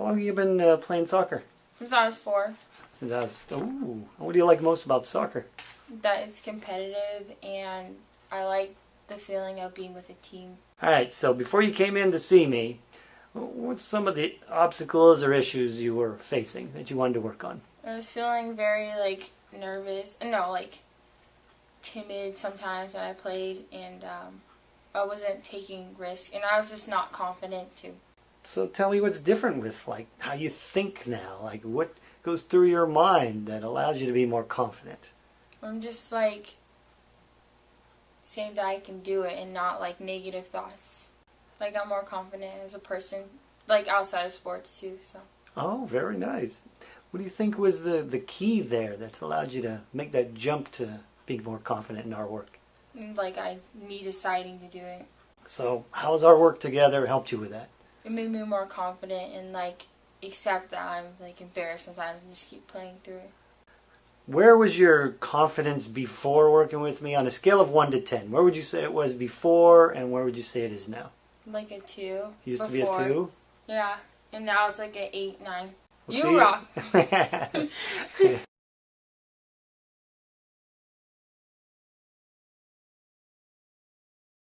How long have you been uh, playing soccer? Since I was four. Since I was. Ooh. What do you like most about soccer? That it's competitive and I like the feeling of being with a team. All right. So before you came in to see me, what's some of the obstacles or issues you were facing that you wanted to work on? I was feeling very like nervous. No, like timid sometimes when I played, and um, I wasn't taking risks, and I was just not confident too. So tell me what's different with like how you think now. Like what goes through your mind that allows you to be more confident? I'm just like saying that I can do it and not like negative thoughts. Like I'm more confident as a person, like outside of sports too. So. Oh, very nice. What do you think was the, the key there that allowed you to make that jump to be more confident in our work? Mm, like I, me deciding to do it. So how's our work together helped you with that? It made me more confident and like accept that I'm like embarrassed sometimes and just keep playing through. Where was your confidence before working with me on a scale of 1 to 10? Where would you say it was before and where would you say it is now? Like a 2. It used before. to be a 2? Yeah, and now it's like an 8, 9. We'll you rock!